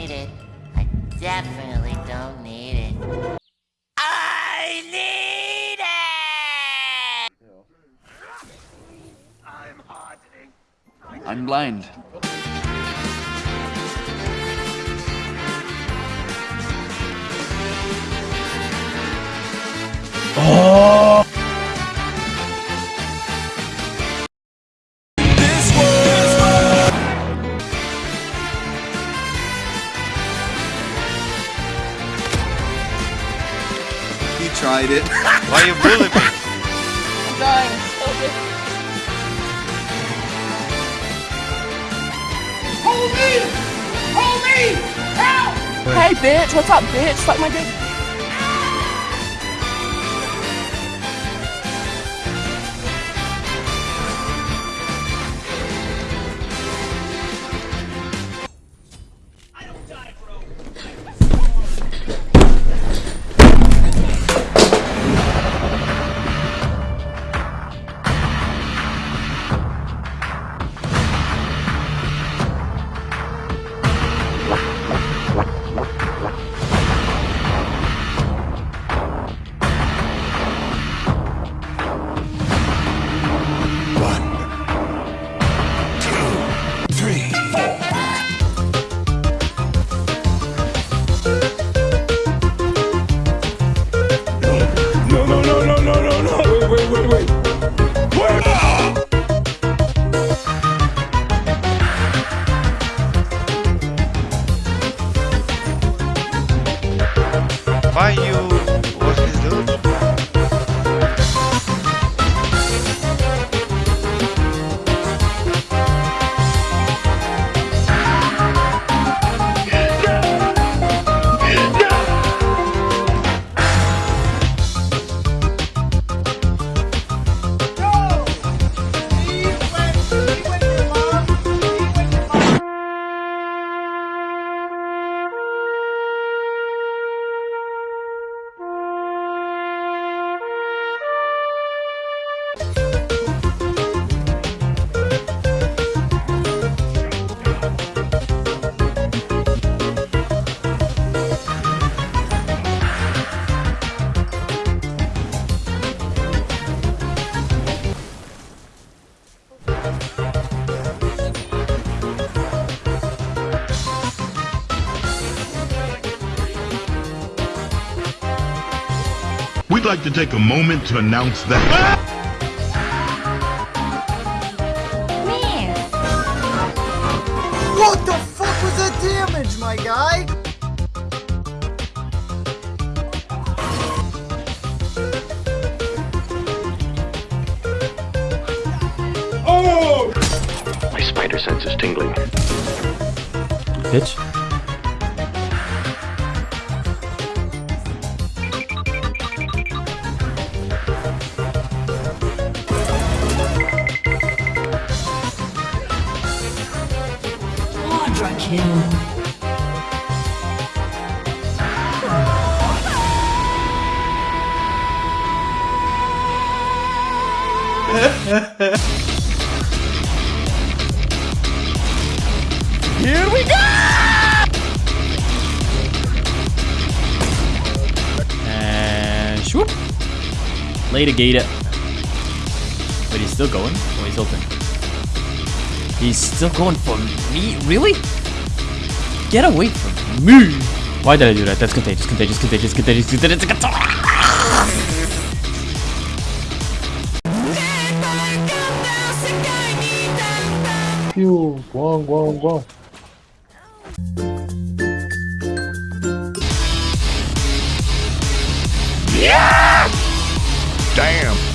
don't need it. I definitely don't need it. I need it! I'm blind. He tried it. Why you bully me? I'm dying. Stop Hey, bitch. What's up, bitch? Suck my dick. Why you We'd like to take a moment to announce that. What the fuck was that damage, my guy? Oh! My spider sense is tingling. Bitch. Kill. Here we go! And swoop. Later, Gator. Wait, he's still going? Oh, he's open. He's still going for me? Really? Get away from me! Why did I do that? That's contagious, contagious, contagious, contagious, contagious, contagious! You, wong, wong, wong. Yeah! Damn!